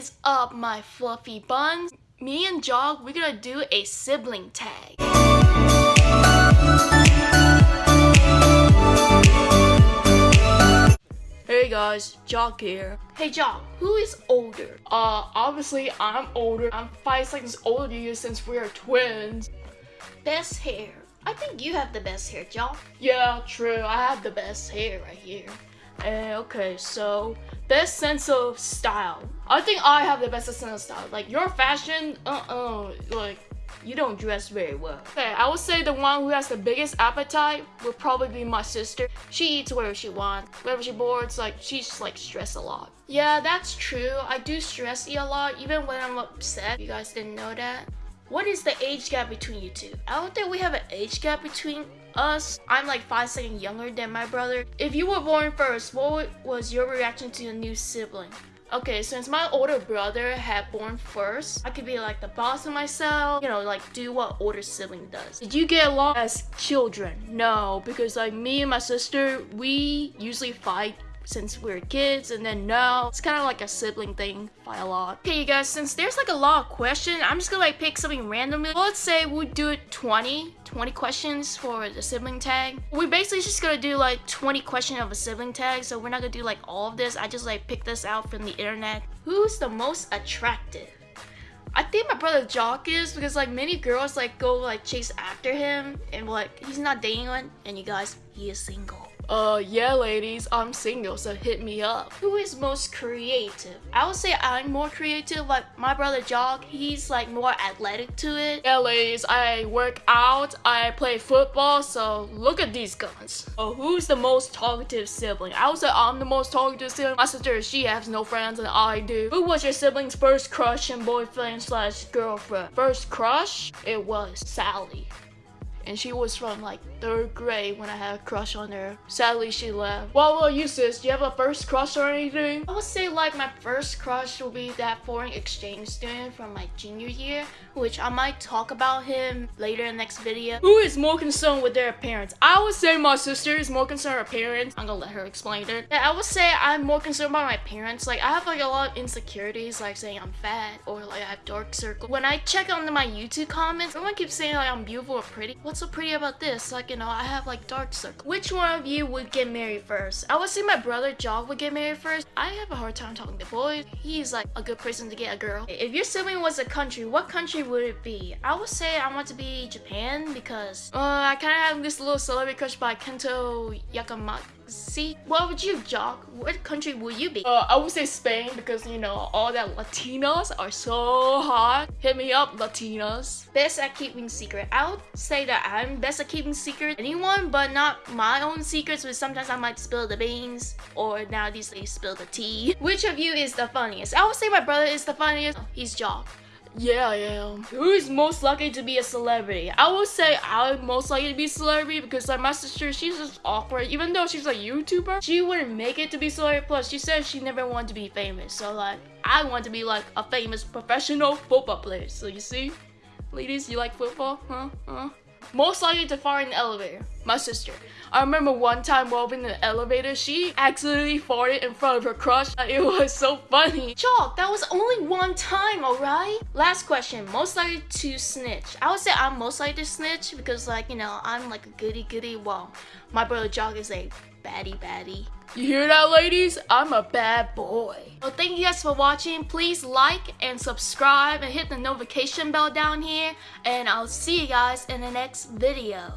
is up, my fluffy buns? Me and Jog, we're gonna do a sibling tag. Hey guys, Jock here. Hey Jock, who is older? Uh, obviously I'm older. I'm five seconds older than you since we are twins. Best hair. I think you have the best hair, Jock. Yeah, true. I have the best hair right here. Uh, okay, so best sense of style. I think I have the best sense of style. Like your fashion, uh-uh, like you don't dress very well. Okay, I would say the one who has the biggest appetite would probably be my sister. She eats whatever she wants. Whenever she boards, like she's like stressed a lot. Yeah, that's true. I do stress eat a lot, even when I'm upset. You guys didn't know that. What is the age gap between you two? I don't think we have an age gap between us. I'm like five seconds younger than my brother. If you were born first, what was your reaction to your new sibling? Okay, since my older brother had born first, I could be like the boss of myself, you know, like do what older sibling does. Did you get along as children? No, because like me and my sister, we usually fight since we were kids and then now it's kind of like a sibling thing by a lot. Okay you guys since there's like a lot of questions i'm just gonna like pick something randomly let's say we do it 20 20 questions for the sibling tag. We're basically just gonna do like 20 questions of a sibling tag so we're not gonna do like all of this. I just like pick this out from the internet. Who's the most attractive? I think my brother Jock is because like many girls like go like chase after him and like he's not dating one and you guys he is single uh, yeah, ladies, I'm single, so hit me up. Who is most creative? I would say I'm more creative. Like my brother Jog, he's like more athletic to it. Yeah, ladies, I work out, I play football, so look at these guns. Oh, who's the most talkative sibling? I would say I'm the most talkative sibling. My sister, she has no friends, and I do. Who was your sibling's first crush and boyfriend slash girlfriend? First crush? It was Sally and she was from like third grade when I had a crush on her. Sadly, she left. What about you, sis? Do you have a first crush or anything? I would say like my first crush will be that foreign exchange student from my junior year, which I might talk about him later in the next video. Who is more concerned with their appearance? I would say my sister is more concerned with her parents. I'm gonna let her explain it. Yeah, I would say I'm more concerned about my parents. Like I have like a lot of insecurities, like saying I'm fat or like I have dark circles. When I check on my YouTube comments, everyone keeps saying like I'm beautiful or pretty. What's so pretty about this? Like, you know, I have like dark circles. Which one of you would get married first? I would say my brother Jog would get married first. I have a hard time talking to boys. He's like a good person to get a girl. If your sibling was a country, what country would it be? I would say I want to be Japan because uh, I kind of have this little celebrity crush by Kento Yakamaki. See, what would you, Jock? What country would you be? Uh, I would say Spain because, you know, all that Latinos are so hot. Hit me up, Latinos. Best at keeping secret. I would say that I'm best at keeping secret. Anyone, but not my own secrets, but sometimes I might spill the beans or nowadays they spill the tea. Which of you is the funniest? I would say my brother is the funniest. He's Jock. Yeah, I am. Who is most likely to be a celebrity? I would say I'm most likely to be a celebrity because like my sister, she's just awkward. Even though she's a YouTuber, she wouldn't make it to be celebrity. Plus, she said she never wanted to be famous. So like, I want to be like a famous professional football player. So you see, ladies, you like football? Huh? Huh? Most likely to fart in the elevator. My sister. I remember one time while in the elevator, she accidentally farted in front of her crush. It was so funny. Chalk, that was only one time, alright? Last question, most likely to snitch. I would say I'm most likely to snitch because like, you know, I'm like a goody goody. Well, my brother Jock is a baddie baddie. You hear that, ladies? I'm a bad boy. Well, thank you guys for watching. Please like and subscribe and hit the notification bell down here. And I'll see you guys in the next video.